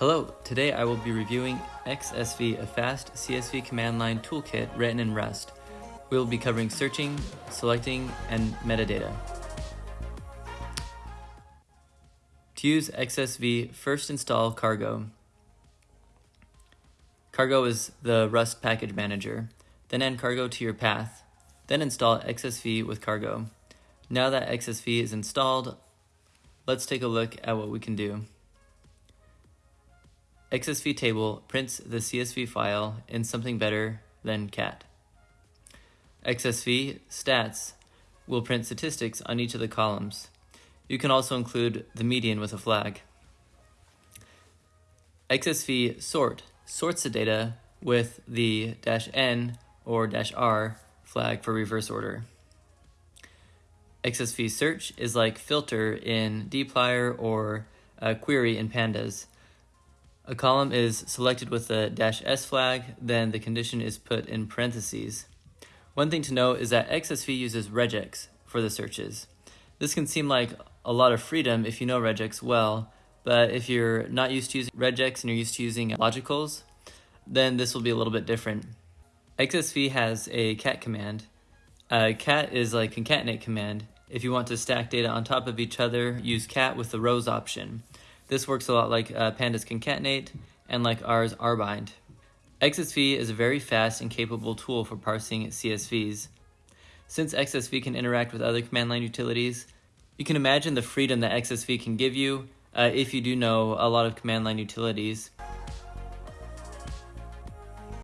Hello, today I will be reviewing XSV, a fast CSV command line toolkit written in Rust. We will be covering searching, selecting, and metadata. To use XSV, first install Cargo. Cargo is the Rust package manager. Then add Cargo to your path. Then install XSV with Cargo. Now that XSV is installed, let's take a look at what we can do. XSV table prints the CSV file in something better than cat. XSV stats will print statistics on each of the columns. You can also include the median with a flag. XSV sort sorts the data with the dash "n" or dash "r" flag for reverse order. XSV search is like filter in dplyr or query in pandas. A column is selected with the dash "s" flag, then the condition is put in parentheses. One thing to note is that XSV uses regex for the searches. This can seem like a lot of freedom if you know regex well, but if you're not used to using regex and you're used to using logicals, then this will be a little bit different. XSV has a cat command. Cat is like concatenate command. If you want to stack data on top of each other, use cat with the rows option. This works a lot like uh, pandas concatenate and like R's rbind. XSV is a very fast and capable tool for parsing CSVs. Since XSV can interact with other command line utilities, you can imagine the freedom that XSV can give you uh, if you do know a lot of command line utilities.